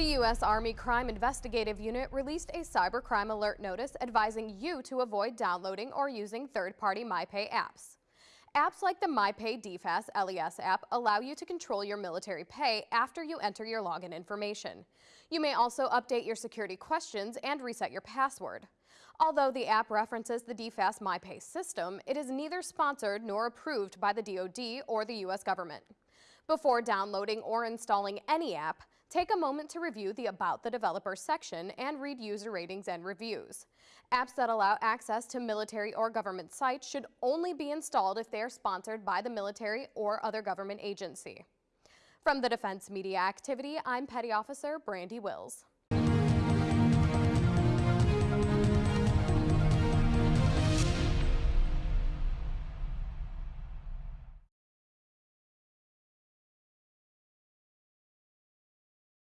The U.S. Army Crime Investigative Unit released a cybercrime alert notice advising you to avoid downloading or using third-party MyPay apps. Apps like the MyPay DFAS LES app allow you to control your military pay after you enter your login information. You may also update your security questions and reset your password. Although the app references the DFAS MyPay system, it is neither sponsored nor approved by the DoD or the U.S. government. Before downloading or installing any app, take a moment to review the About the Developer section and read user ratings and reviews. Apps that allow access to military or government sites should only be installed if they are sponsored by the military or other government agency. From the Defense Media Activity, I'm Petty Officer Brandy Wills.